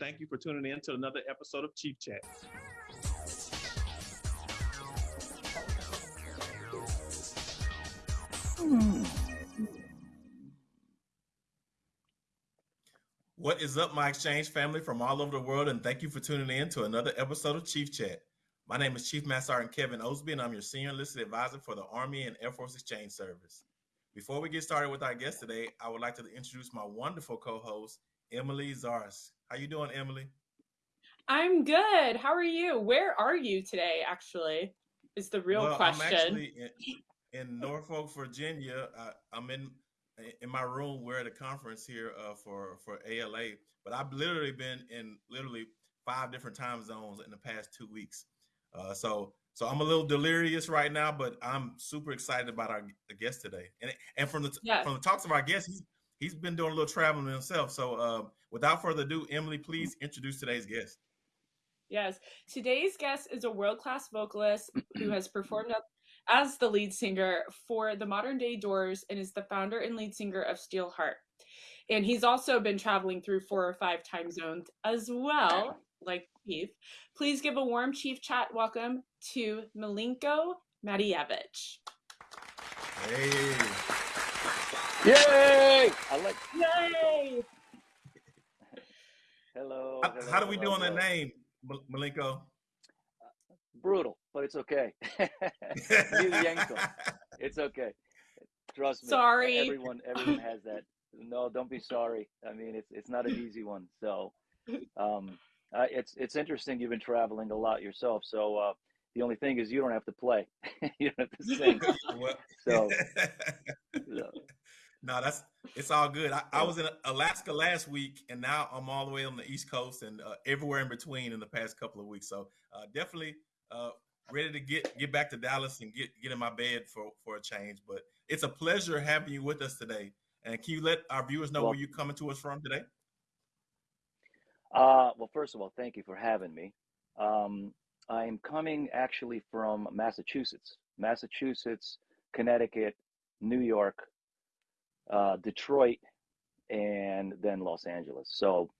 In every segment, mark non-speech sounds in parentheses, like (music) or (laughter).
Thank you for tuning in to another episode of Chief Chat. What is up, my exchange family from all over the world, and thank you for tuning in to another episode of Chief Chat. My name is Chief Master Sergeant Kevin Osby, and I'm your senior enlisted advisor for the Army and Air Force Exchange Service. Before we get started with our guest today, I would like to introduce my wonderful co-host, Emily Zaris. How you doing, Emily? I'm good. How are you? Where are you today? Actually, is the real well, question. I'm actually in, in Norfolk, Virginia. I, am in in my room. We're at a conference here uh, for for ALA, but I've literally been in literally five different time zones in the past two weeks. Uh, so so I'm a little delirious right now, but I'm super excited about our guest today. And and from the yes. from the talks of our guest, he's been doing a little traveling himself. So uh, without further ado, Emily, please introduce today's guest. Yes, today's guest is a world class vocalist who has performed as the lead singer for the Modern Day Doors and is the founder and lead singer of Steelheart. And he's also been traveling through four or five time zones as well, like Chief. Please give a warm Chief Chat welcome to Milenko Matijevic. Hey. Yay! I like. Yay! hello, how, hello. How do we hello, do on hello. that name, Milenko? Brutal, but it's okay. (laughs) it's okay. Trust me. Sorry. Everyone, everyone has that. No, don't be sorry. I mean, it's it's not an easy one. So, um, uh, it's it's interesting. You've been traveling a lot yourself. So, uh, the only thing is you don't have to play. (laughs) you don't have to sing. (laughs) So, so, no, that's it's all good. I, I, was in Alaska last week, and now I'm all the way on the East Coast and uh, everywhere in between in the past couple of weeks. So uh, definitely uh, ready to get get back to Dallas and get get in my bed for for a change. But it's a pleasure having you with us today. And can you let our viewers know well, where you're coming to us from today? Uh, well, first of all, thank you for having me. Um, I am coming actually from Massachusetts, Massachusetts, Connecticut, New York, uh, Detroit, and then Los Angeles. So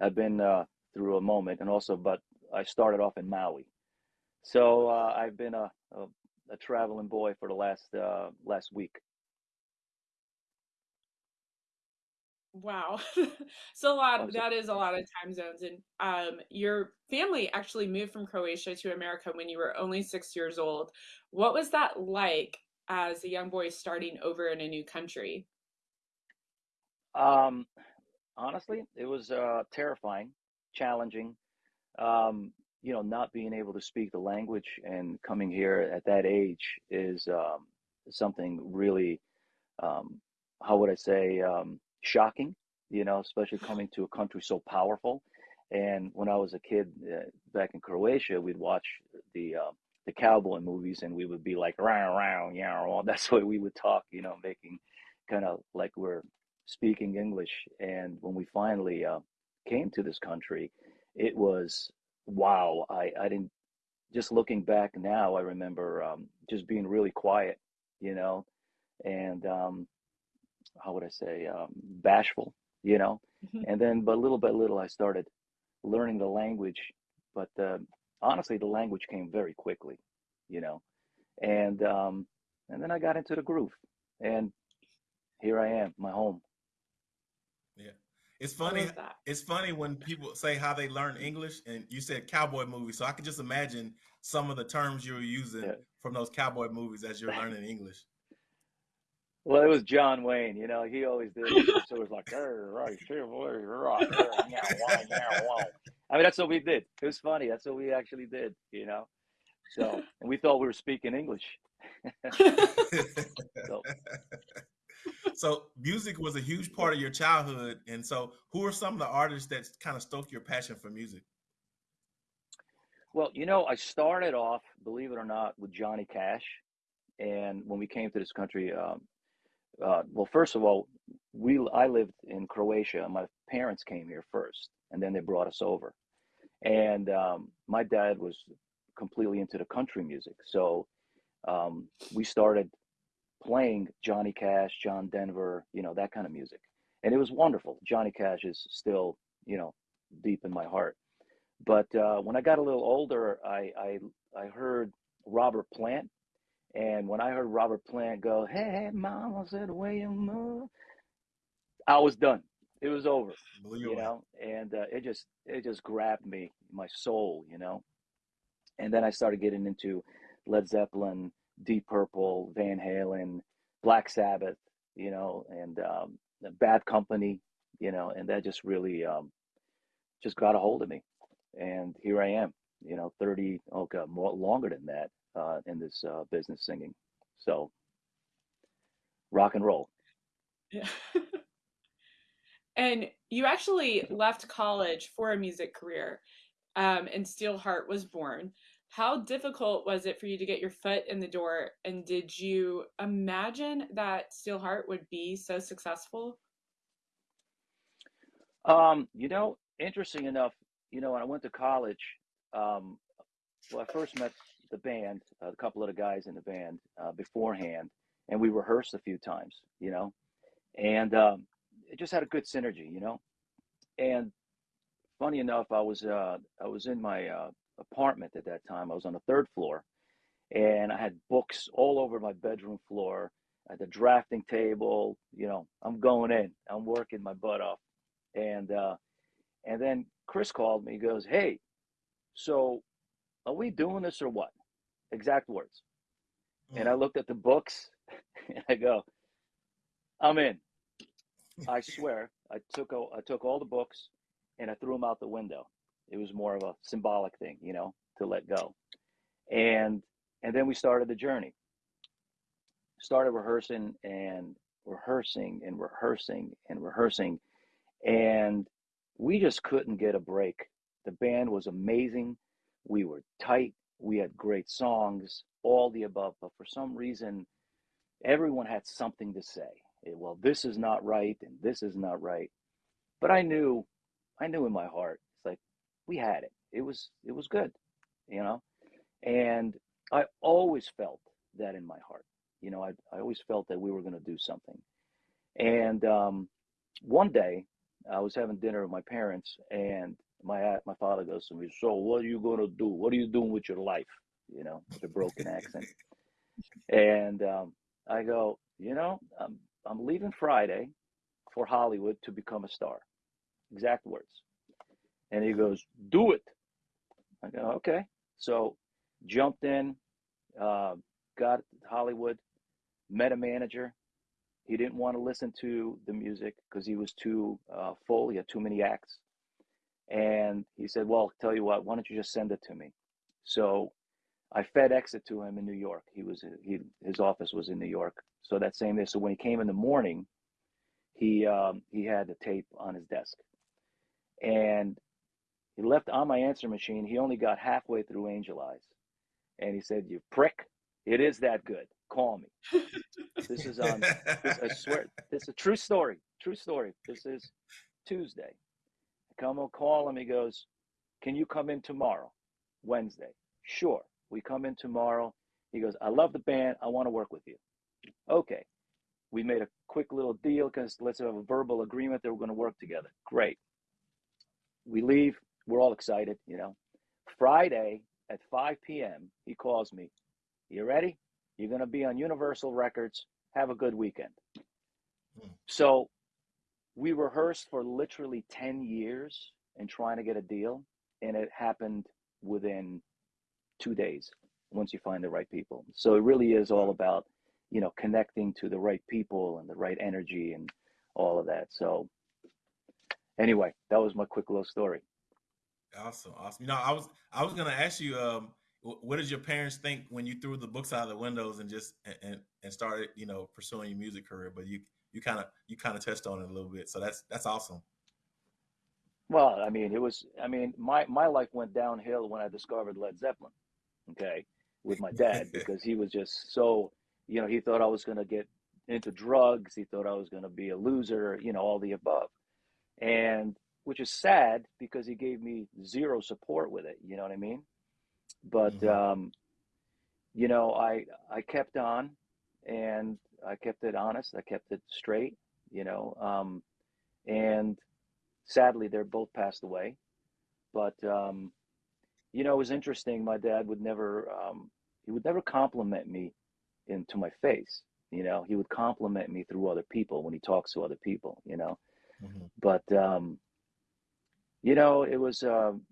I've been uh, through a moment, and also, but I started off in Maui. So uh, I've been a, a, a traveling boy for the last uh, last week. Wow. (laughs) so a lot that is a lot of time zones and um your family actually moved from Croatia to America when you were only 6 years old. What was that like as a young boy starting over in a new country? Um honestly, it was uh terrifying, challenging. Um you know, not being able to speak the language and coming here at that age is um something really um how would I say um shocking, you know, especially (laughs) coming to a country so powerful. And when I was a kid uh, back in Croatia, we'd watch the uh, the cowboy movies, and we would be like round round yeah. That's what we would talk, you know, making kind of like we're speaking English. And when we finally uh, came to this country, it was wow. I I didn't just looking back now. I remember um, just being really quiet, you know, and um, how would I say, um, bashful, you know. Mm-hmm. and then, but little by little, I started learning the language. But uh, honestly, the language came very quickly, you know. And um, and then I got into the groove, and here I am, my home. Yeah. It's funny. It's funny when people say how they learn English, and you said cowboy movies. So I can just imagine some of the terms you were using Yeah. from those cowboy movies as you're learning English. Well, it was John Wayne, you know, he always did. it. So it was like, "Arr, right, sure, boy, right, arr, yeah, why, yeah, wow." I mean, that's what we did. It was funny. That's what we actually did, you know. So, and we thought we were speaking English. (laughs) So, so music was a huge part of your childhood, and so who are some of the artists that kind of stoked your passion for music? well, you know, I started off, believe it or not, with Johnny Cash. And when we came to this country, um, uh, well, first of all, we I lived in Croatia. My parents came here first, and then they brought us over. And um, my dad was completely into the country music, so um, we started playing Johnny Cash, John Denver, you know, that kind of music, and it was wonderful. Johnny Cash is still, you know, deep in my heart. But uh, when I got a little older, I, I I heard Robert Plant, and when I heard Robert Plant go, "Hey, mama said way you move," I was done. It was over, you you know, and uh, it just it just grabbed me, my soul, you know. And then I started getting into Led Zeppelin, Deep Purple, Van Halen, Black Sabbath, you know, and um, Bad Company, you know, and that just really um, just got a hold of me. And here I am, you know, 30, oh God, more longer than that uh, in this uh, business singing. So rock and roll. Yeah. (laughs) and you actually left college for a music career, um, and Steelheart was born. How difficult was it for you to get your foot in the door? And did you imagine that Steelheart would be so successful? Um, you know, interesting enough, you know, when I went to college, um, well, I first met the band, a couple of the guys in the band uh, beforehand, and we rehearsed a few times, you know, and um, it just had a good synergy, you know. And funny enough, I was uh, I was in my uh, apartment at that time. I was on the third floor, and I had books all over my bedroom floor, at the drafting table. You know, I'm going in, I'm working my butt off, and uh, and then Chris called me. He goes, "Hey, so are we doing this or what?" Exact words. And I Mm. looked at the books, (laughs) and I go, "I'm in." I swear, I took I took all the books, and I threw them out the window. It was more of a symbolic thing, you know, to let go. And and then we started the journey. Started rehearsing and rehearsing and rehearsing and rehearsing, and we just couldn't get a break. The band was amazing. We were tight. We had great songs, all the above. But for some reason, everyone had something to say. Eh, Well, this is not right, and this is not right. But I knew, I knew in my heart, it's like we had it. It was, it was good, you know. And I always felt that in my heart. You know, I, I always felt that we were going to do something. And um, one day, I was having dinner with my parents, and my my father goes to me, "So, what are you going to do? What are you doing with your life?" You know, with a broken accent. And um, I go, "You know, I'm I'm leaving Friday for Hollywood to become a star." Exact words. And he goes, "Do it." I go, "Okay." So, jumped in, uh, got Hollywood, met a manager. He didn't want to listen to the music because he was too uh, full. He had too many acts. And he said, Well, tell you what, why don't you just send it to me? So I FedEx it to him in New York. He was he his office was in New York. So that same day, so when he came in the morning, he um, he had the tape on his desk, and he left on my answer machine. He only got halfway through Angel Eyes, and he said, "You prick! It is that good. Call me." (laughs) This is on this, I swear, this is a true story. True story. This is Tuesday. I come and call him. He goes, Can you come in tomorrow? Wednesday. Sure. We come in tomorrow. He goes, I love the band. I want to work with you. Okay. We made a quick little deal because let's have a verbal agreement that we're going to work together. Great. We leave. We're all excited, you know. Friday at 5 p.m., he calls me. You ready? You're going to be on Universal Records. Have a good weekend. Hmm. So we rehearsed for literally 10 years and trying to get a deal, and it happened within two days once you find the right people. So it really is all about, you know, connecting to the right people and the right energy and all of that. So anyway, that was my quick little story. Awesome, awesome. You know, I was I was gonna ask you, um, what did your parents think when you threw the books out of the windows and just and and, and started, you know, pursuing your music career? But you you kind of you kind of touched on it a little bit, so that's that's awesome. Well, I mean, it was, I mean, my, my life went downhill when I discovered Led Zeppelin, okay, with my dad, (laughs) because he was just so, you know, he thought I was going to get into drugs. He thought I was going to be a loser, you know, all the above. And which is sad because he gave me zero support with it. You know what I mean? But, Mhm. um, you know, I, I kept on and I kept it honest. I kept it straight, you know, um, and sadly they're both passed away but um, you know, it was interesting. My dad would never um, he would never compliment me into my face. You know, he would compliment me through other people when he talks to other people. You know, hmm but um, you know, it was um,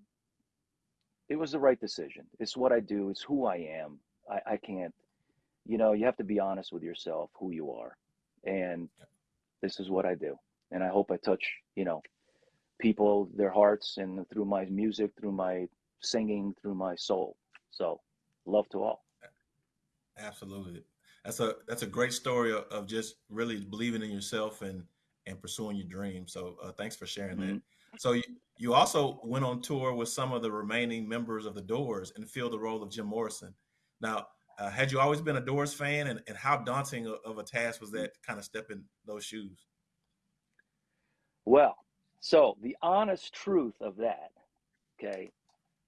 it was the right decision. It's what I do. It's who I am. I, I can't. You know, you have to be honest with yourself, who you are, and this is what I do. And I hope I touch, you know, people, their hearts, and through my music, through my singing, through my soul. So, love to all. Absolutely. That's a that's a great story of, just really believing in yourself and and pursuing your dream. So uh, thanks for sharing that. hmm So you, you also went on tour with some of the remaining members of the Doors and filled the role of Jim Morrison. Now, uh, had you always been a Doors fan, and, and how daunting of of a task was that to kind of step in those shoes? Well, so the honest truth of that, okay,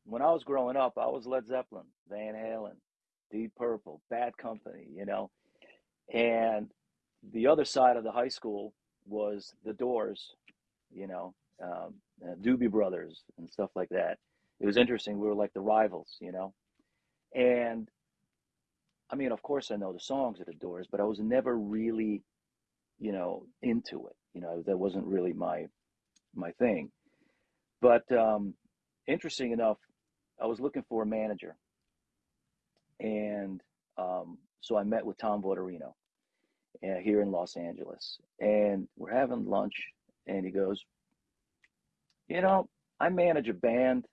when I was growing up, I was Led Zeppelin, Van Halen, Deep Purple, Bad Company, you know, and the other side of the high school was the Doors, you know, um, uh, Doobie Brothers and stuff like that. It was interesting. We were like the rivals, you know, and I mean, of course, I know the songs of the Doors, but I was never really, you know, into it. You know, that wasn't really my my thing. But um, interesting enough, I was looking for a manager, and um, so I met with Tom Vitorino uh, here in Los Angeles, and we're having lunch, and he goes, "You know, I manage a band,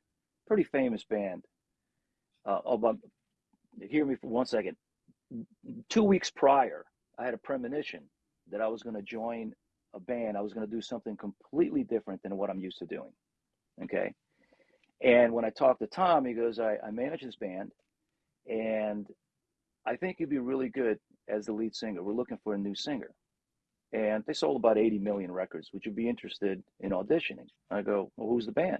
pretty famous band. Uh, oh, but hear me for one second. Two weeks prior, I had a premonition that I was going to join a band. I was going to do something completely different than what I'm used to doing. Okay. And when I talked to Tom, he goes, I, I manage this band and I think you'd be really good as the lead singer. We're looking for a new singer. And they sold about 80 million records. Would you be interested in auditioning? I go, Well, who's the band?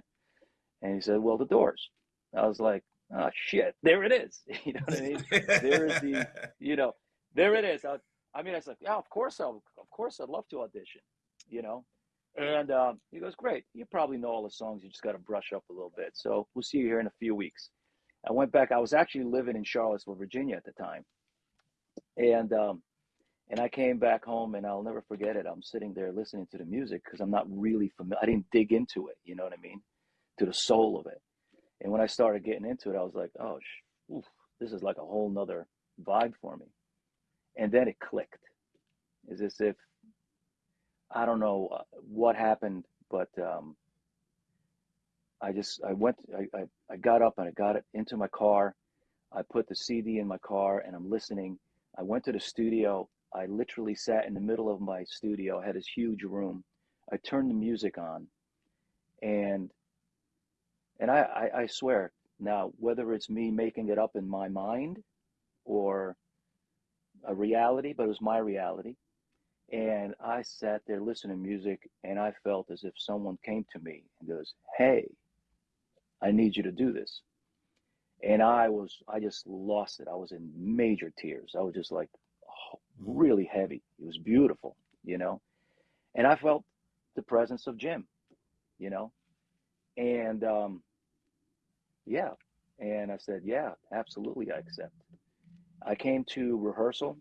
And he said, Well, the doors. I was like, Oh, shit, there it is. (laughs) You know what I mean? There is the, (laughs) you know, there it is. I, I mean, I was like, Yeah, of course, I'll, of course, I'd love to audition, you know? And um, he goes, Great. You probably know all the songs. You just got to brush up a little bit. So we'll see you here in a few weeks. I went back. I was actually living in Charlottesville, Virginia at the time. And, um, and I came back home and I'll never forget it. I'm sitting there listening to the music because I'm not really familiar. I didn't dig into it. You know what I mean? To the soul of it. And when I started getting into it, I was like, oh, sh- oof, this is like a whole nother vibe for me. And then it clicked. It's as if, I don't know uh, what happened, but um, I just, I went, I, I, I got up and I got it into my car. I put the CD in my car and I'm listening. I went to the studio. I literally sat in the middle of my studio. I had this huge room. I turned the music on and and I, I, I swear now whether it's me making it up in my mind or a reality, but it was my reality. And I sat there listening to music and I felt as if someone came to me and goes, Hey, I need you to do this. And I was, I just lost it. I was in major tears. I was just like oh, Mhm. really heavy. It was beautiful, you know. And I felt the presence of Jim, you know. And um, yeah. And I said, Yeah, absolutely, I accept. I came to rehearsal.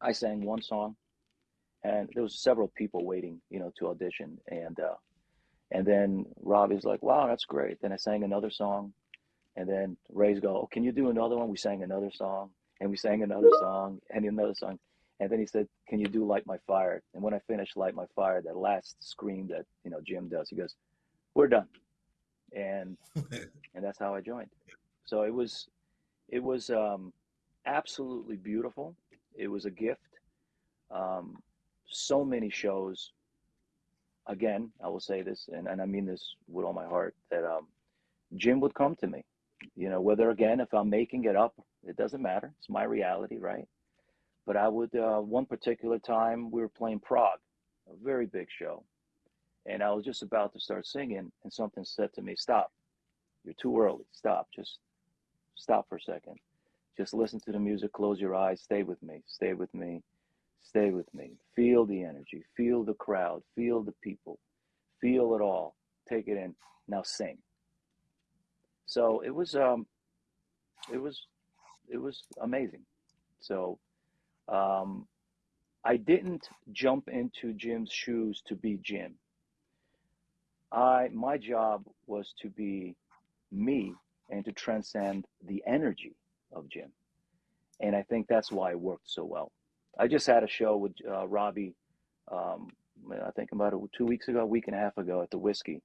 I sang one song, and there was several people waiting, you know, to audition. And uh, and then Robbie's like, "Wow, that's great." Then I sang another song, and then Ray's go, "Oh, can you do another one?" We sang another song, and we sang another song, and another song. And then he said, "Can you do Light My Fire?" And when I finished Light My Fire, that last scream that you know Jim does, he goes, "We're done," and (laughs) and that's how I joined. So it was it was um, absolutely beautiful. It was a gift. Um, so many shows. Again, I will say this, and, and I mean this with all my heart, that um, Jim would come to me. You know, whether again, if I'm making it up, it doesn't matter. It's my reality, right? But I would, uh, one particular time, we were playing Prague, a very big show. And I was just about to start singing, and something said to me, Stop. You're too early. Stop. Just stop for a second. Just listen to the music, close your eyes, stay with me, stay with me, stay with me. Feel the energy, feel the crowd, feel the people, feel it all. Take it in. Now sing. So it was um, it was it was amazing. So um, I didn't jump into Jim's shoes to be Jim. I my job was to be me and to transcend the energy of Jim. And I think that's why it worked so well. I just had a show with uh, Robbie, um, I think about it two weeks ago, a week and a half ago at the Whisky.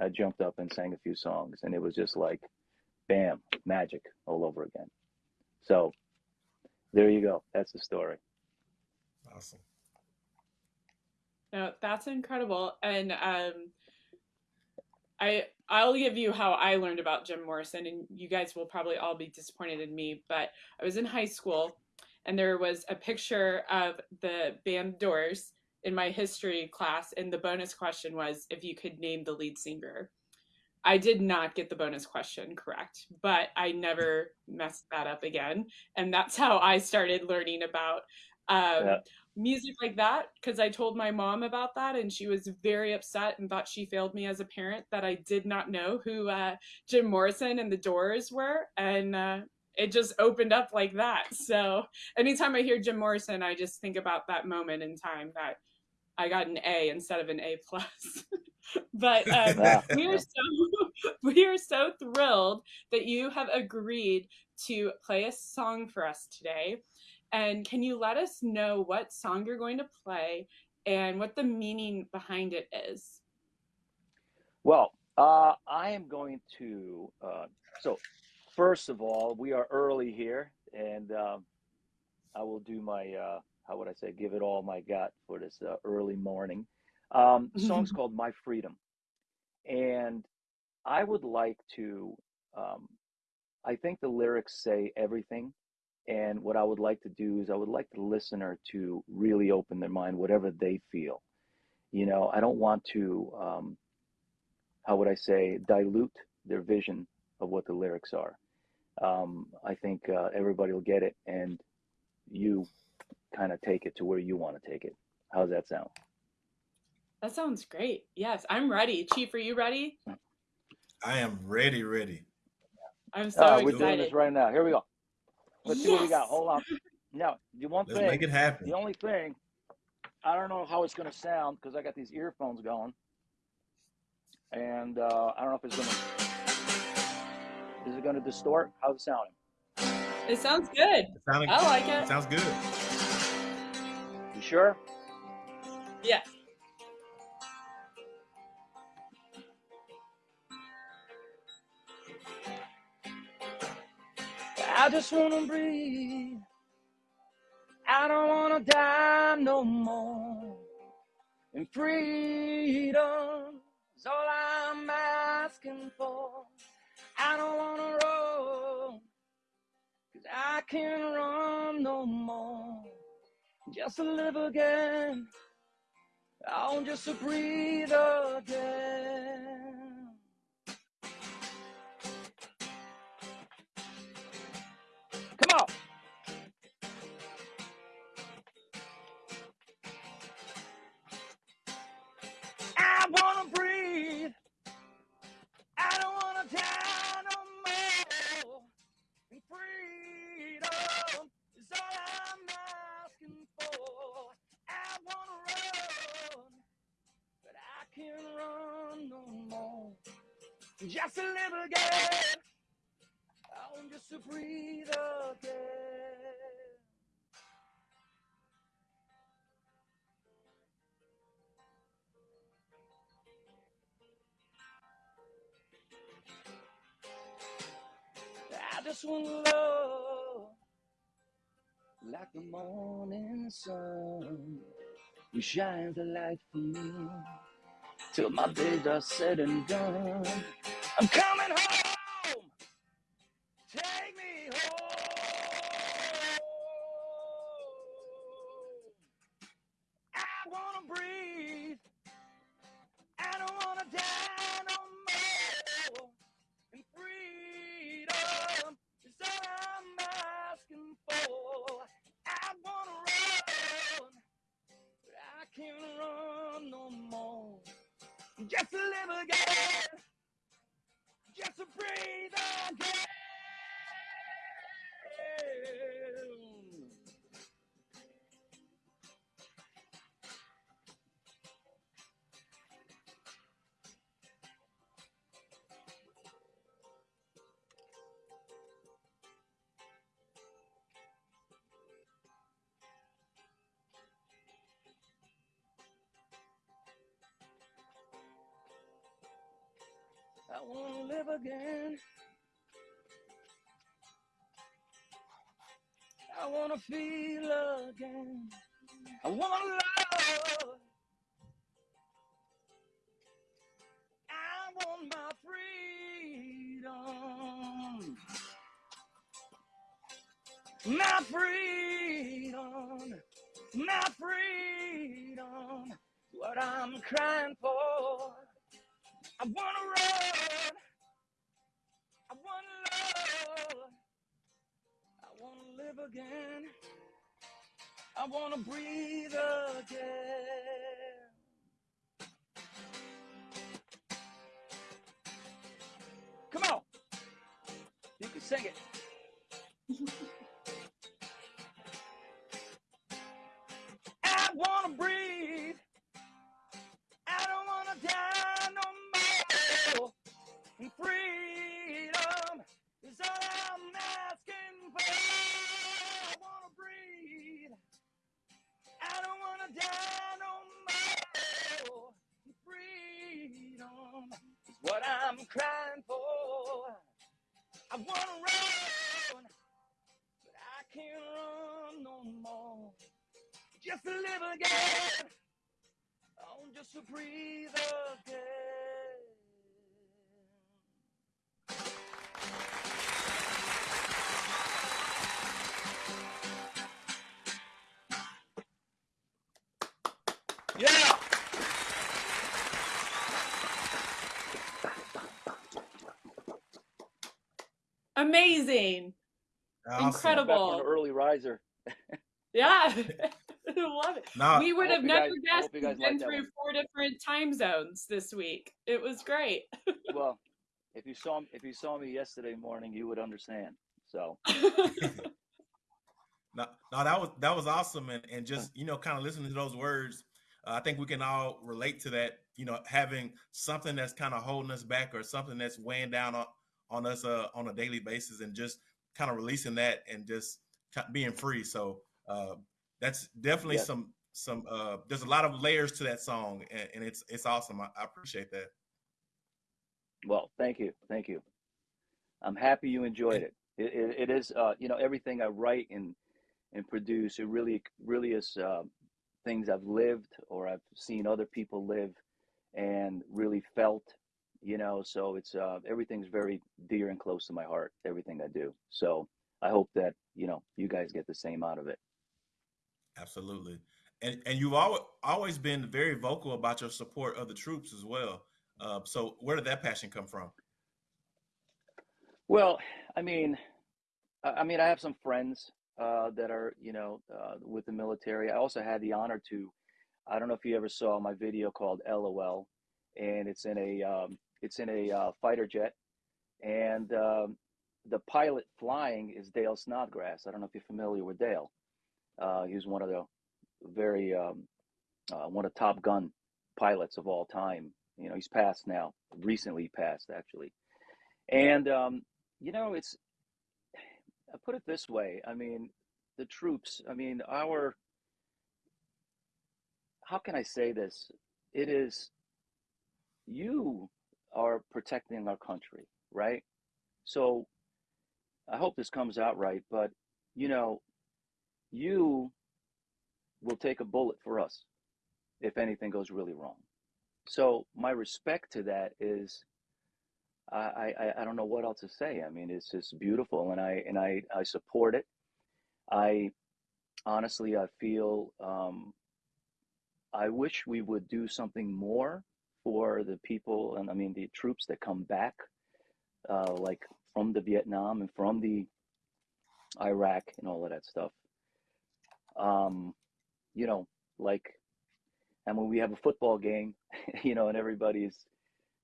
I jumped up and sang a few songs, and it was just like, bam, magic all over again. So there you go. That's the story. Awesome. No, that's incredible. And um, I I'll give you how I learned about Jim Morrison, and you guys will probably all be disappointed in me. But I was in high school, and there was a picture of the band Doors in my history class, and the bonus question was if you could name the lead singer. I did not get the bonus question correct, but I never (laughs) messed that up again, and that's how I started learning about um, yeah music like that because I told my mom about that and she was very upset and thought she failed me as a parent that I did not know who uh, Jim Morrison and the Doors were. And uh, it just opened up like that. So anytime I hear Jim Morrison, I just think about that moment in time that I got an A instead of an A plus. (laughs) but um, we are so (laughs) we are so thrilled that you have agreed to play a song for us today. And can you let us know what song you're going to play and what the meaning behind it is? Well, uh, I am going to. Uh, so, first of all, we are early here, and um, I will do my. Uh, how would I say? Give it all my gut for this uh, early morning. Um, the song's (laughs) called "My Freedom," and I would like to. Um, I think the lyrics say everything and what I would like to do is I would like the listener to really open their mind, whatever they feel. You know, I don't want to, um, how would I say, dilute their vision of what the lyrics are. Um, I think uh, everybody will get it, and you kind of take it to where you want to take it. How's that sound? That sounds great. Yes, I'm ready. Chief, are you ready? I am ready, ready. I'm so uh, we're excited. We're doing this right now. Here we go. Let's yes. see what we got. Hold on. No, the one Let's thing. make it happen. The only thing, I don't know how it's going to sound because I got these earphones going, and uh, I don't know if it's going to. Is it going to distort? How's it sounding? It sounds good. It I like it. it. Sounds good. You sure? Yes. I just wanna breathe. I don't wanna die no more. And freedom is all I'm asking for. I don't wanna run, cause I can't run no more. Just to live again. I want just to breathe again. Like the morning sun. You shine the light for me till my days are said and done. I'm coming home. Feel again. I wanna love. I want my freedom. My freedom. My freedom. What I'm crying for. I wanna run. Again. I wanna breathe again. Again. Oh, just to breathe again. Yeah. Amazing. Awesome. Incredible. Back an early riser. Yeah. (laughs) I love it. Now, we would have never guys- guessed hope you guys we've been like that through one. four different time zones this week. It was great. (laughs) Well, if you saw if you saw me yesterday morning, you would understand. So (laughs) No, no, that was that was awesome, and and just (laughs) you know, kind of listening to those words, uh, I think we can all relate to that. You know, having something that's kind of holding us back, or something that's weighing down on on us uh, on a daily basis, and just kind of releasing that, and just being free. So uh, that's definitely Yeah. some some. Uh, there's a lot of layers to that song, and, and it's it's awesome. I, I appreciate that. Well, thank you, thank you. I'm happy you enjoyed it. It, it, it is, uh, you know, everything I write and and produce. It really, really is uh, things I've lived or I've seen other people live and really felt. You know, so it's uh, everything's very dear and close to my heart. Everything I do. So I hope that you know you guys get the same out of it. Absolutely. And and you've always always been very vocal about your support of the troops as well. Uh, so where did that passion come from? Well, I mean, I mean, I have some friends uh, that are, you know, uh, with the military. I also had the honor to. I don't know if you ever saw my video called LOL, and it's in a um, it's in a uh, fighter jet, and um, the pilot flying is Dale Snodgrass. I don't know if you're familiar with Dale. Uh, he was one of the very um, uh, one of Top Gun pilots of all time. You know, he's passed now. Recently passed, actually, and um, you know, it's I put it this way. I mean, the troops. I mean, our. How can I say this? It is. You are protecting our country, right? So, I hope this comes out right. But you know, you will take a bullet for us if anything goes really wrong. So my respect to that is I, I, I don't know what else to say. I mean, it's just beautiful, and I and I, I support it. I honestly, I feel um, I wish we would do something more for the people, and I mean the troops that come back, uh, like from the Vietnam and from the Iraq and all of that stuff. Um, you know, like, and when we have a football game, (laughs) you know, and everybody's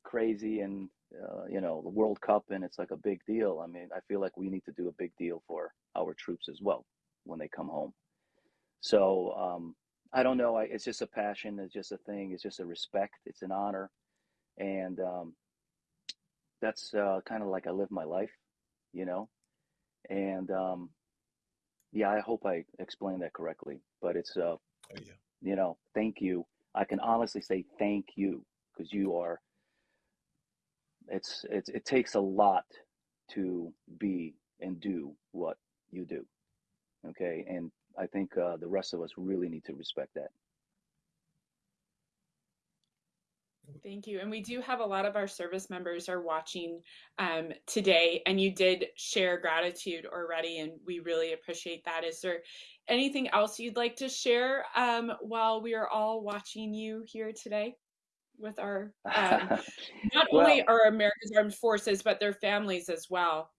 crazy and uh, you know, the World Cup and it's like a big deal. I mean, I feel like we need to do a big deal for our troops as well when they come home. So um, I don't know. I, it's just a passion. It's just a thing. It's just a respect. It's an honor, and um, that's uh, kind of like I live my life, you know. And um, yeah, I hope I explained that correctly. But it's uh, Oh yeah. you know, thank you. I can honestly say thank you because you are. It's it's it takes a lot to be and do what you do. Okay, and I think uh, the rest of us really need to respect that. Thank you. And we do have a lot of our service members are watching um, today, and you did share gratitude already, and we really appreciate that. Is there anything else you'd like to share um, while we are all watching you here today with our um, (laughs) not well, only our America's Armed Forces, but their families as well?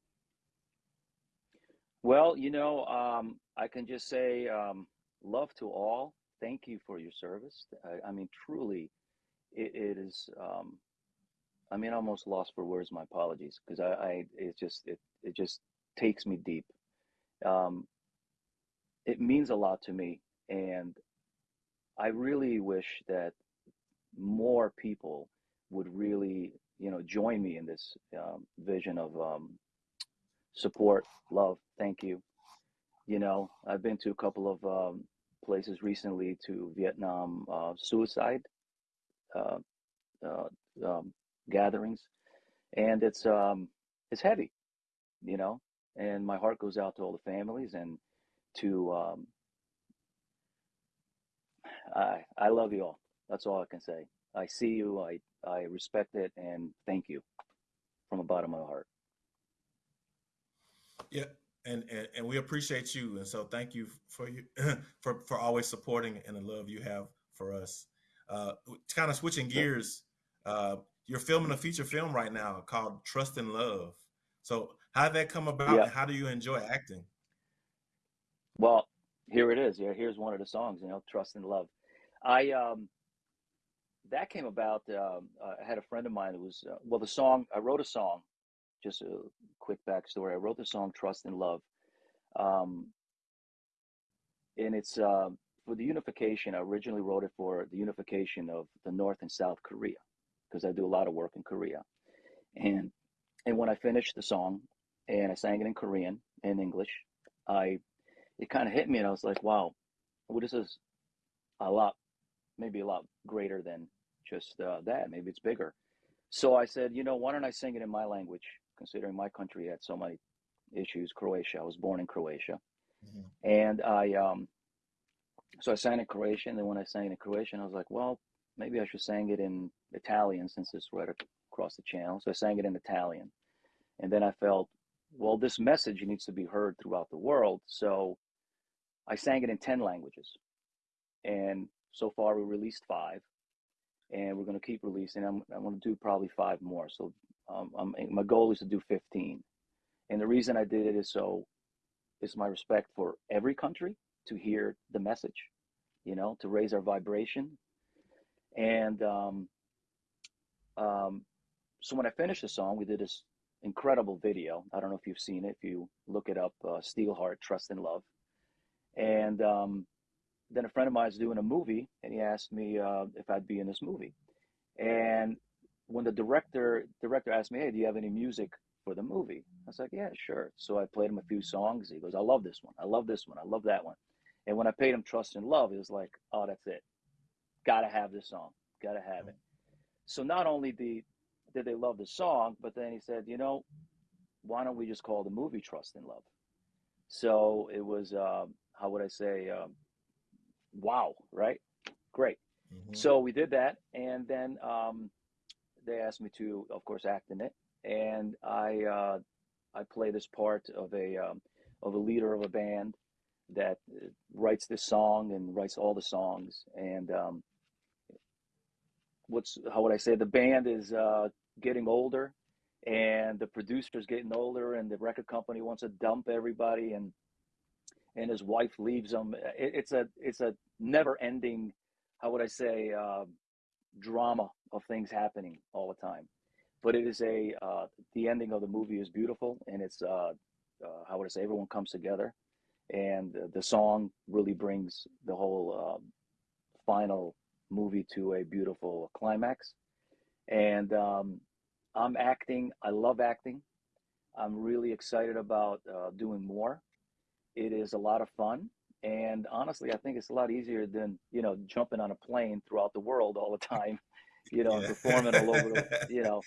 well, you know, um, I can just say um, love to all. Thank you for your service. I, I mean, truly, it, it is. Um, I mean, almost lost for words. My apologies, because I, I, it just, it, it just takes me deep. Um, it means a lot to me, and I really wish that more people would really, you know, join me in this um, vision of um, support, love. Thank you. You know, I've been to a couple of um, places recently to Vietnam uh, suicide um, gatherings, and it's um, it's heavy, you know. And my heart goes out to all the families and to um, I I love you all. That's all I can say. I see you. I I respect it, and thank you from the bottom of my heart. Yeah, and, and and we appreciate you, and so thank you for you (clears throat) for for always supporting and the love you have for us. Uh, kind of switching gears, uh, you're filming a feature film right now called Trust and Love. So how did that come about, Yeah. and how do you enjoy acting? Well, here it is. Yeah, here's one of the songs. You know, trust and love. I um that came about. Um, I had a friend of mine who was uh, well. The song I wrote a song. Just a quick backstory. I wrote the song "Trust and Love," um, and it's uh, for the unification. I originally wrote it for the unification of the North and South Korea because I do a lot of work in Korea. And and when I finished the song and I sang it in Korean and English, I it kind of hit me and I was like, wow, well, this is a lot, maybe a lot greater than just uh, that. Maybe it's bigger. So I said, you know, why don't I sing it in my language, considering my country had so many issues, Croatia. I was born in Croatia. Mhm. And I, um, so I sang in Croatian. Then when I sang in Croatian, I was like, well, maybe I should sing it in Italian since it's right across the channel. So I sang it in Italian. And then I felt, well, this message needs to be heard throughout the world. So I sang it in 10 languages. And so far we released five and we're going to keep releasing. I'm, I'm going to do probably five more. So um, I'm, my goal is to do 15. And the reason I did it is so it's my respect for every country to hear the message, you know, to raise our vibration. And um, um, so when I finished the song, we did this incredible video. I don't know if you've seen it. If you look it up, uh, Steelheart, Trust and Love. And um, then a friend of mine is doing a movie, and he asked me uh, if I'd be in this movie. And when the director director asked me, "Hey, do you have any music for the movie?" I was like, "Yeah, sure." So I played him a few songs. He goes, "I love this one. I love this one. I love that one." And when I paid him Trust and Love, he was like, "Oh, that's it. Got to have this song. Got to have it." So not only did did they love the song, but then he said, "You know, why don't we just call the movie Trust and Love?" So it was, uh, how would I say, um, wow, right? Great. Mhm. So we did that, and then um, they asked me to, of course, act in it, and I uh, I play this part of a um, of a leader of a band that uh, writes this song and writes all the songs, and um, what's how would I say the band is uh, getting older, and the producer's getting older, and the record company wants to dump everybody, and and his wife leaves him. It, it's a it's a never ending, how would I say, uh, drama of things happening all the time. but it is a uh, the ending of the movie is beautiful, and it's uh, uh, how would I say everyone comes together, and the song really brings the whole um, final movie to a beautiful climax. And um, I'm acting. I love acting. I'm really excited about uh, doing more. It is a lot of fun, and honestly, I think it's a lot easier than you know jumping on a plane throughout the world all the time, (laughs) you know, yeah. performing all over the, (laughs) you know,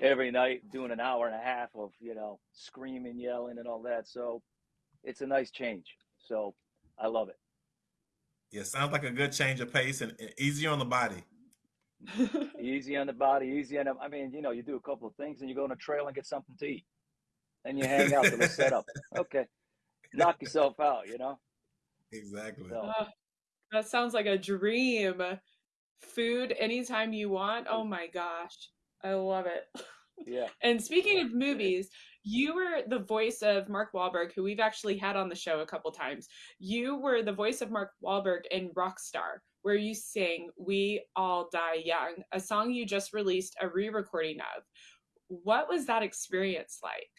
every night doing an hour and a half of you know screaming, yelling, and all that. So it's a nice change. So I love it. Yeah, sounds like a good change of pace and, and easier on the body. (laughs) easy on the body, easy on. The, I mean, you know, you do a couple of things and you go on a trail and get something to eat, and you hang out till the set up. (laughs) Okay, knock yourself out. You know. Exactly. So. Uh, that sounds like a dream. Food anytime you want. Oh my gosh, I love it. Yeah. and speaking of movies, you were the voice of Mark Wahlberg, who we've actually had on the show a couple times. You were the voice of Mark Wahlberg in Rockstar, where you sing We All Die Young, a song you just released a re recording of. What was that experience like?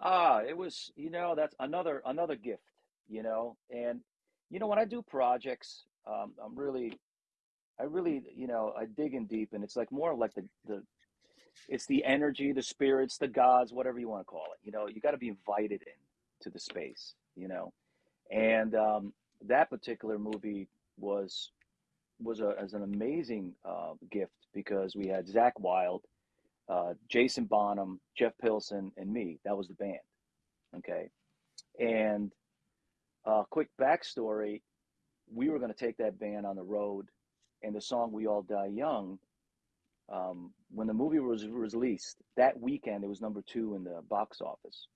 Ah, it was, you know, that's another another gift, you know. And you know, when I do projects, um, I'm really I really, you know, I dig in deep and it's like more like the the it's the energy, the spirits, the gods, whatever you want to call it. You know, you got to be invited in to the space. You know, and um, that particular movie was was a, as an amazing uh, gift because we had Zakk Wylde, uh, Jason Bonham, Jeff Pilson, and me. That was the band. Okay, and uh, quick backstory: we were going to take that band on the road, and the song "We All Die Young" um, when the movie was released that weekend it was number two in the box office.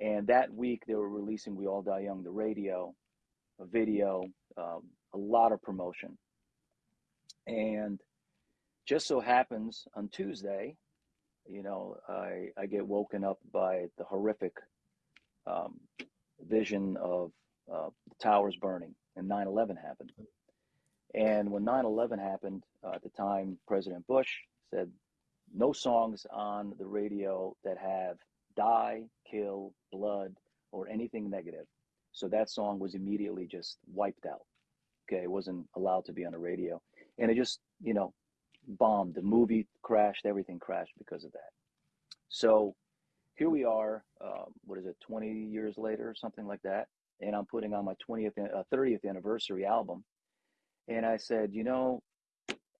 And that week they were releasing we all die young the radio a video um, a lot of promotion. And just so happens on tuesday you know i, I get woken up by the horrific um, vision of uh, the towers burning and 9-11 happened and when 9 11 happened, uh, at the time, President Bush said, no songs on the radio that have die, kill, blood, or anything negative. So that song was immediately just wiped out. Okay, it wasn't allowed to be on the radio. And it just, you know, bombed. The movie crashed, everything crashed because of that. So here we are, um, what is it, 20 years later or something like that. And I'm putting on my 20th, uh, 30th anniversary album and I said, you know,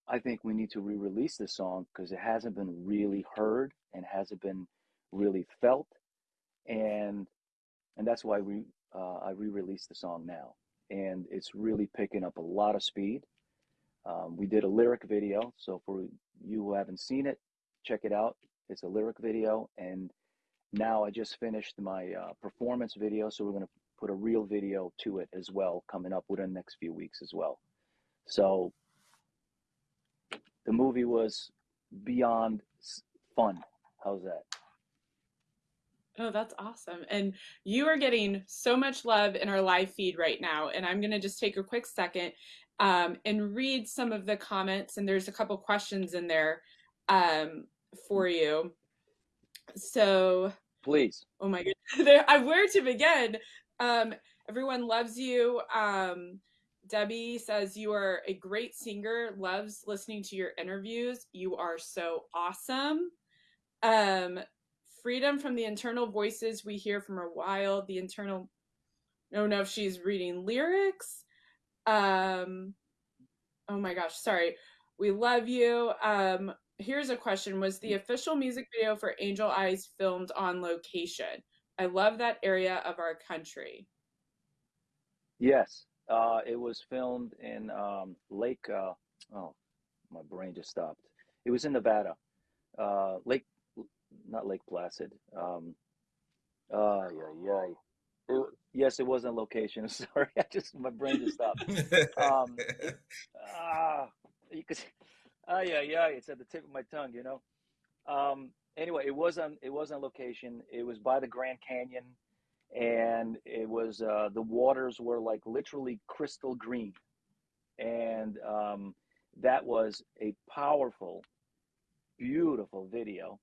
I think we need to re-release this song because it hasn't been really heard and hasn't been really felt, and and that's why we uh, I re-released the song now, and it's really picking up a lot of speed. Um, we did a lyric video, so for you who haven't seen it, check it out. It's a lyric video, and now I just finished my uh, performance video, so we're going to put a real video to it as well coming up within the next few weeks as well. So the movie was beyond fun. How's that? Oh, that's awesome. And you are getting so much love in our live feed right now. And I'm going to just take a quick second um, and read some of the comments. And there's a couple questions in there um, for you. So, please. Oh my goodness. (laughs) I where to begin? Um, everyone loves you. Um, Debbie says you are a great singer, loves listening to your interviews. You are so awesome. Um, freedom from the internal voices we hear from a while. The internal, I don't know if she's reading lyrics. Um, oh my gosh, sorry. We love you. Um, here's a question Was the official music video for Angel Eyes filmed on location? I love that area of our country. Yes, uh, it was filmed in um, Lake. Uh, oh, my brain just stopped. It was in Nevada. Uh, Lake, not Lake Placid. Um, uh, yeah, yeah. yes, it was on location. (laughs) Sorry, I just my brain just stopped. (laughs) um, ah, you could. Ah, yeah, yeah. It's at the tip of my tongue. You know. Um, anyway, it was on. It was on location. It was by the Grand Canyon and it was uh, the waters were like literally crystal green, and um, that was a powerful beautiful video.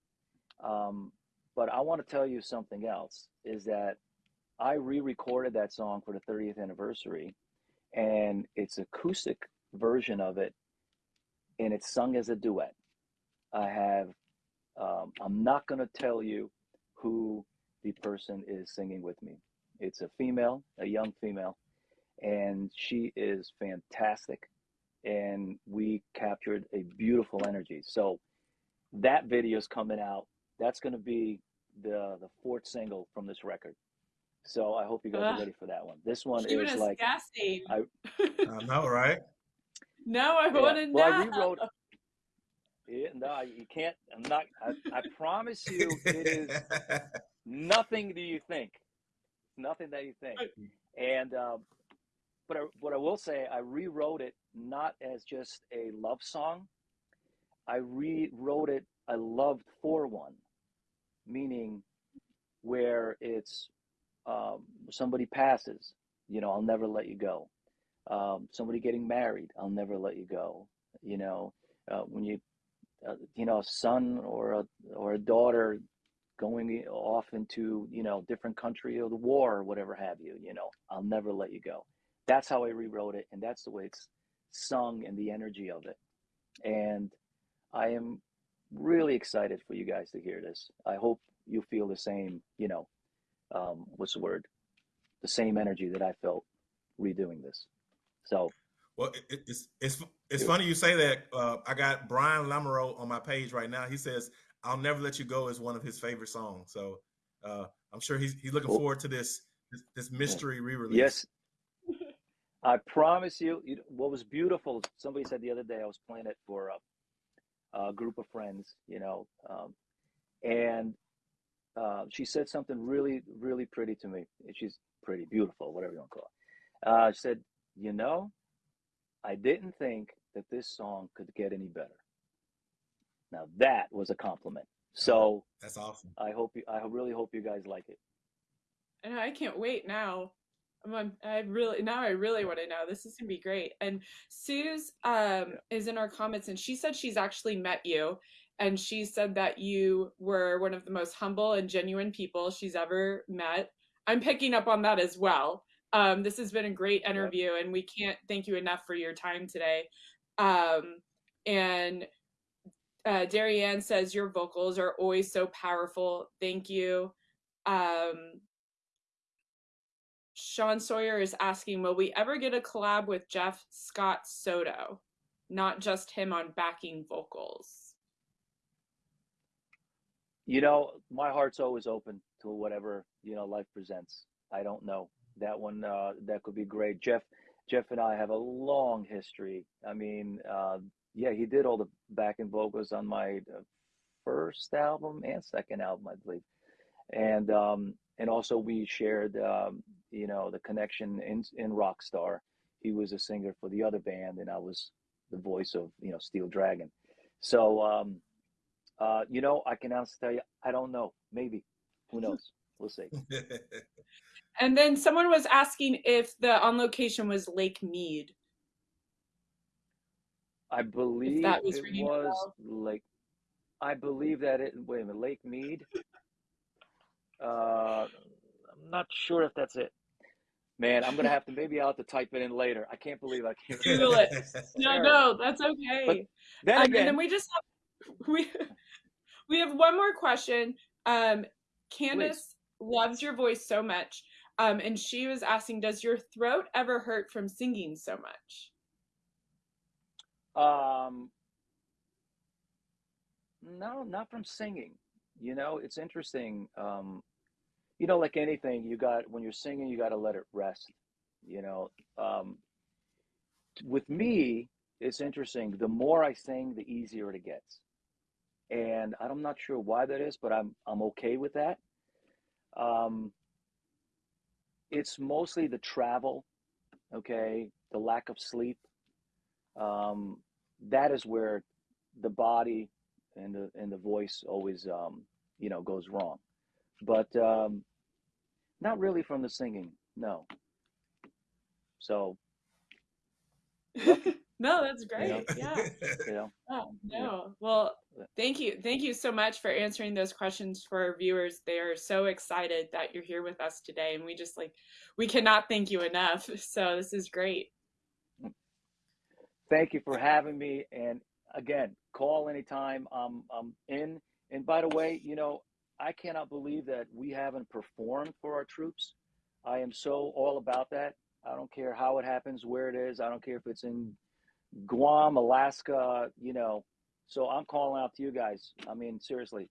Um, but I want to tell you something else is that I re-recorded that song for the 30th anniversary, and it's acoustic version of it, and it's sung as a duet. I have. Um, I'm not going to tell you who the person is singing with me. It's a female, a young female, and she is fantastic. And we captured a beautiful energy. So that video is coming out. That's going to be the the fourth single from this record. So I hope you guys are ready for that one. This one Keeping is us like gassing. I- I know, right? (laughs) no, I Yeah. want to Well, I know. rewrote- yeah, no, you can't. I'm not. I, I promise you, it is (laughs) nothing do you think. Nothing that you think. And uh, but I, what I will say, I rewrote it not as just a love song. I rewrote it I loved for one, meaning where it's um, somebody passes, you know, I'll never let you go. Um, somebody getting married, I'll never let you go. You know, uh, when you, uh, you know, a son or a or a daughter going off into you know different country or the war or whatever have you. You know, I'll never let you go. That's how I rewrote it, and that's the way it's sung and the energy of it. And I am really excited for you guys to hear this. I hope you feel the same. You know, um, what's the word? The same energy that I felt redoing this. So Well, it, it- it's it's it's funny you say that. Uh, I got Brian Lamoureux on my page right now. He says, "I'll never let you go" is one of his favorite songs. So uh, I'm sure he's he's looking Cool. forward to this this, this mystery re-release. Yes. I promise you, you, what was beautiful, somebody said the other day, I was playing it for a, a group of friends, you know, um, and uh, she said something really, really pretty to me. She's pretty, beautiful, whatever you want to call it. Uh, she said, You know, I didn't think that this song could get any better. Now, that was a compliment. So That's awesome. I hope you, I really hope you guys like it. And I can't wait now. I'm on, I really now I really want to know. This is gonna be great. And Sue's um is in our comments and she said she's actually met you and she said that you were one of the most humble and genuine people she's ever met. I'm picking up on that as well. Um this has been a great interview and we can't thank you enough for your time today. Um and uh Darianne says your vocals are always so powerful. Thank you. Um Sean Sawyer is asking, will we ever get a collab with Jeff Scott Soto? Not just him on backing vocals. You know, my heart's always open to whatever, you know, life presents. I don't know. That one uh that could be great. Jeff Jeff and I have a long history. I mean, uh yeah, he did all the backing vocals on my uh, first album and second album, I believe. And um and also we shared um you know, the connection in in Rockstar. He was a singer for the other band and I was the voice of, you know, Steel Dragon. So um uh, you know, I can honestly tell you, I don't know. Maybe. Who knows? (laughs) We'll see. And then someone was asking if the on location was Lake Mead. I believe that was it was like, I believe that it, wait a minute, Lake Mead. Uh, I'm not sure if that's it. Man, I'm gonna have to, maybe I'll have to type it in later. I can't believe I can't. Google it. (laughs) No, no, that's okay. Then Um, and then we just have we (laughs) we have one more question. Um, Candace loves your voice so much. Um, and she was asking, does your throat ever hurt from singing so much? Um, no, not from singing. You know, it's interesting. Um, you know, like anything, you got when you're singing, you got to let it rest. You know, um, with me, it's interesting. The more I sing, the easier it gets, and I'm not sure why that is, but I'm I'm okay with that. Um, it's mostly the travel, okay, the lack of sleep. Um, that is where the body and the and the voice always um, you know goes wrong but um, not really from the singing no so (laughs) No, that's great. Yeah. (laughs) You know, Oh, yeah. no. Well, thank you. Thank you so much for answering those questions for our viewers. They are so excited that you're here with us today. And we just like, we cannot thank you enough. (laughs) So this is great. Thank you for having me. And again, call anytime. I'm I'm in. And by the way, you know, I cannot believe that we haven't performed for our troops. I am so all about that. I don't care how it happens, where it is. I don't care if it's in Guam, Alaska, you know. So I'm calling out to you guys. I mean, seriously,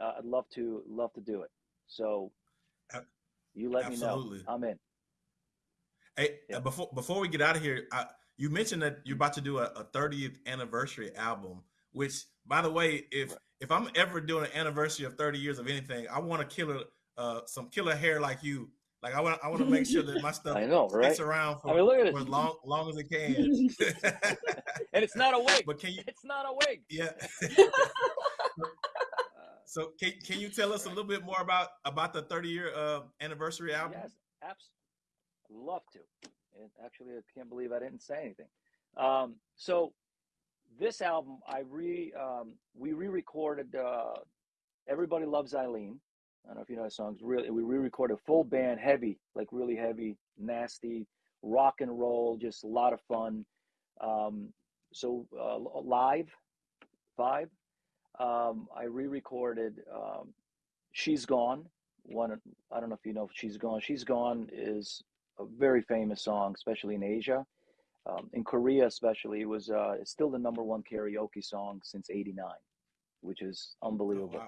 uh, I'd love to love to do it. So you let me know. I'm in. Hey, Yeah. before before we get out of here, I, you mentioned that you're about to do a, a 30th anniversary album. Which, by the way, if Right. if I'm ever doing an anniversary of 30 years of anything, I want to killer uh, some killer hair like you. Like I want I want to make sure that my (laughs) stuff I know, right? sticks around for, I mean, look at for as long long as it (laughs) can. (laughs) And it's not a wig. but can you? It's not a wig. Yeah. So can can you tell us a little bit more about about the 30 year uh, anniversary album? Yes, abs- love to. And actually, I can't believe I didn't say anything. Um, so this album, I re um, we re-recorded. Uh, Everybody loves Eileen. I don't know if you know that song. Really we re-recorded full band, heavy, like really heavy, nasty, rock and roll, just a lot of fun. Um, so uh, live, vibe. Um, I re-recorded um, "She's Gone." One, I don't know if you know "She's Gone." "She's Gone" is a very famous song, especially in Asia. Um, in Korea, especially, it was uh, it's still the number one karaoke song since '89, which is Oh, unbelievable.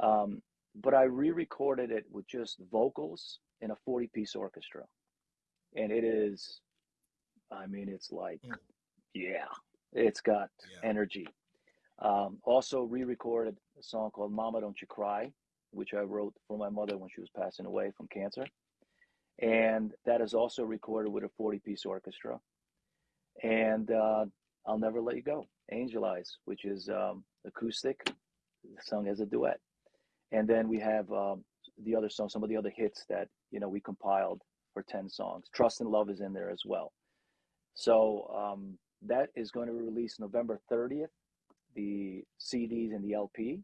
wow. Um, but I re-recorded it with just vocals in a 40-piece orchestra, and it is, I mean, it's like, Mm. yeah, it's got Yeah. energy. Um, also re-recorded a song called "Mama Don't You Cry," which I wrote for my mother when she was passing away from cancer, and that is also recorded with a 40-piece orchestra. And uh, "I'll Never Let You Go," "Angel Eyes," which is um, acoustic, sung as a duet and then we have um, the other songs, some of the other hits that you know we compiled for ten songs. Trust and Love is in there as well. So um, that is going to be released November thirtieth. The CDs and the LP.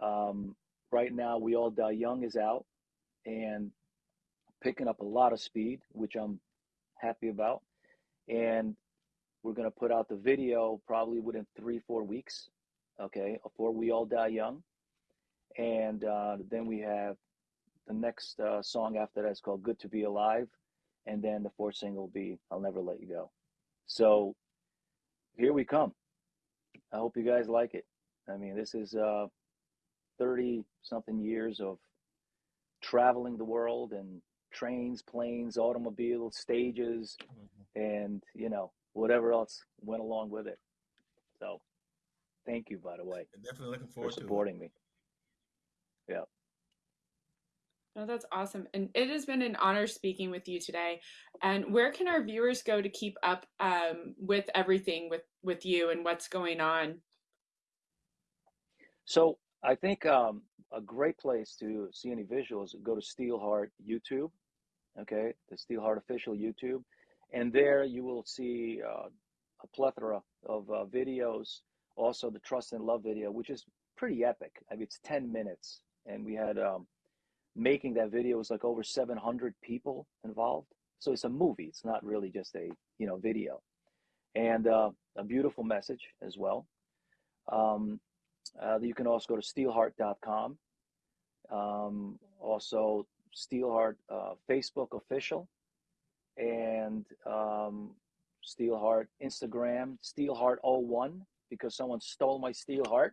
Um, right now, We All Die Young is out and picking up a lot of speed, which I'm happy about. And we're going to put out the video probably within three, four weeks. Okay, before We All Die Young and uh, then we have the next uh, song after that is called "Good to Be Alive," and then the fourth single will be "I'll Never Let You Go." So here we come. I hope you guys like it. I mean, this is uh, thirty something years of traveling the world and trains, planes, automobiles, stages, Mhm. and you know whatever else went along with it. So thank you, by the way, Definitely looking for forward to it. supporting me. Oh, that's awesome. And it has been an honor speaking with you today. And where can our viewers go to keep up um, with everything with, with you and what's going on? So I think um, a great place to see any visuals, go to Steelheart YouTube, okay, the Steelheart official YouTube, and there you will see uh, a plethora of uh, videos. Also, the Trust and Love video, which is pretty epic. I mean, it's 10 minutes, and we had um, making that video was like over 700 people involved. So it's a movie. It's not really just a you know video, and uh, a beautiful message as well. Um, uh, you can also go to steelheart.com. Um, also, Steelheart uh, Facebook official and um, Steelheart Instagram, Steelheart01, because someone stole my Steelheart.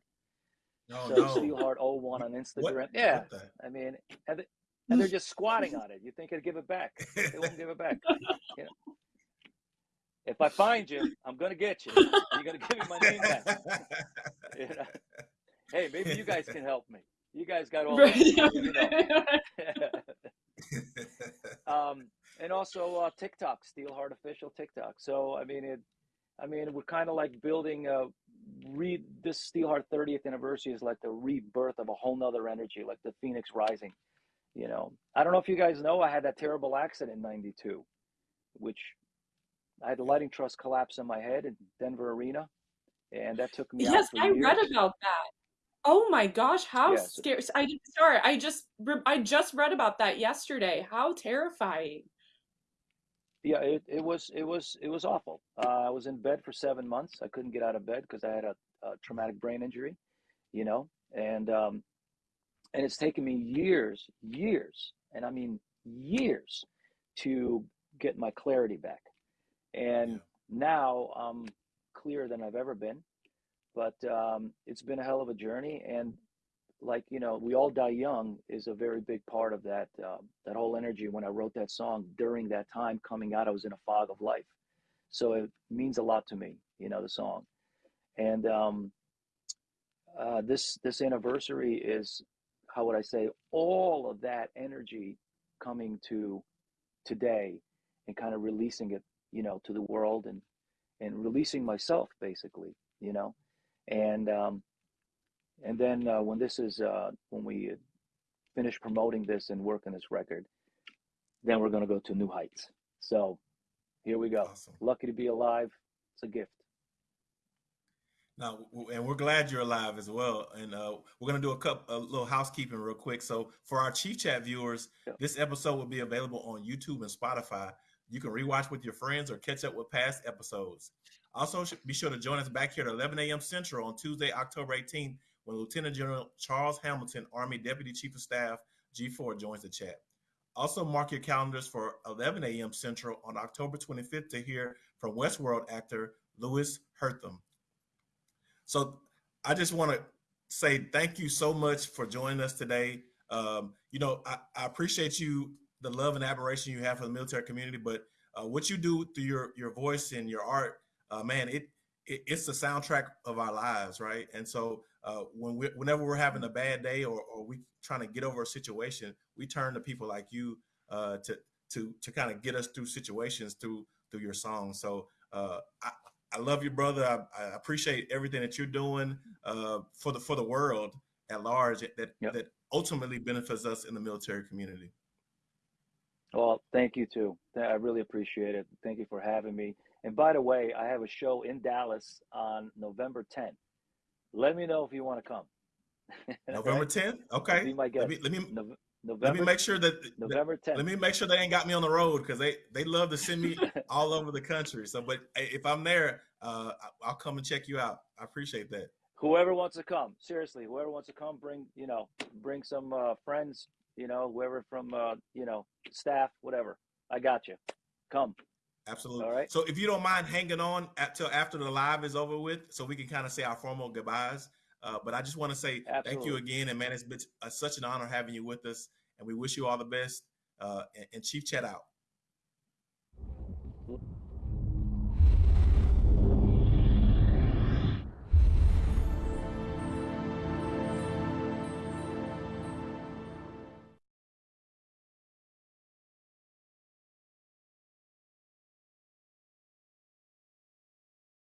No, so no. Steelheart01 on Instagram. What, yeah, what? I mean, and, they, and they're just squatting on it. You think they'd give it back? They won't give it back. (laughs) You know, if I find you, I'm gonna get you. You're gonna give me my name back. (laughs) You know? Hey, maybe you guys can help me. You guys got all Right. (laughs) you know. (laughs) (laughs) um, and also uh, TikTok, Steelheart official TikTok. So I mean, it, I mean, we're kind of like building a re. This Steelheart 30th anniversary is like the rebirth of a whole nother energy, like the Phoenix Rising. You know, I don't know if you guys know, I had that terrible accident in '92, which I had the lighting truss collapse in my head in Denver Arena, and that took me yes, I years. read about that. Oh my gosh, how Yes. scary! I sorry, I just re- I just read about that yesterday. How terrifying! Yeah, it, it was it was it was awful. Uh, I was in bed for seven months. I couldn't get out of bed because I had a, a traumatic brain injury, you know, and um, and it's taken me years, years, and I mean years, to get my clarity back. And Yeah. now I'm clearer than I've ever been. But um, it's been a hell of a journey, and like you know, we all die young is a very big part of that. Uh, that whole energy. When I wrote that song during that time coming out, I was in a fog of life, so it means a lot to me. You know the song, and um, uh, this this anniversary is how would I say all of that energy coming to today and kind of releasing it, you know, to the world and and releasing myself basically, you know, and um, and then uh, when this is uh, when we finish promoting this and work on this record, then we're gonna go to new heights. So here we go. Awesome. Lucky to be alive. It's a gift. Now, and we're glad you're alive as well. And uh, we're gonna do a couple, a little housekeeping real quick. So, for our Chief Chat viewers, this episode will be available on YouTube and Spotify. You can rewatch with your friends or catch up with past episodes. Also, be sure to join us back here at 11 a.m. Central on Tuesday, October 18th, when Lieutenant General Charles Hamilton, Army Deputy Chief of Staff G4, joins the chat. Also, mark your calendars for 11 a.m. Central on October 25th to hear from Westworld actor Louis Herthum. So I just want to say thank you so much for joining us today. Um, you know, I, I appreciate you, the love and admiration you have for the military community, but uh, what you do through your your voice and your art, uh, man, it, it it's the soundtrack of our lives, right? And so uh, when we whenever we're having a bad day or, or we trying to get over a situation, we turn to people like you uh, to to to kind of get us through situations through through your songs. So uh, I, I love you, brother. I, I appreciate everything that you're doing uh, for the for the world at large that Yep. that ultimately benefits us in the military community. Well, thank you too. I really appreciate it. Thank you for having me. And by the way, I have a show in Dallas on November 10th. Let me know if you want to come. (laughs) November Right? 10th. Okay. Be my Let me let me Nov- let me make sure that, November 10th. let me make sure they ain't got me on the road because they they love to send me (laughs) all over the country. So, but if I'm there, uh, I'll come and check you out. I appreciate that. whoever wants to come, seriously, whoever wants to come, bring, you know, bring some uh, friends, you know, whoever from, uh, you know, staff, whatever. I got you. Come. Absolutely. All right. So if you don't mind hanging on until after the live is over with, so we can kind of say our formal goodbyes. Uh, but I just want to say thank you again, and man, it's been uh, such an honor having you with us, and we wish you all the best. Uh, and, and Chief Chat out.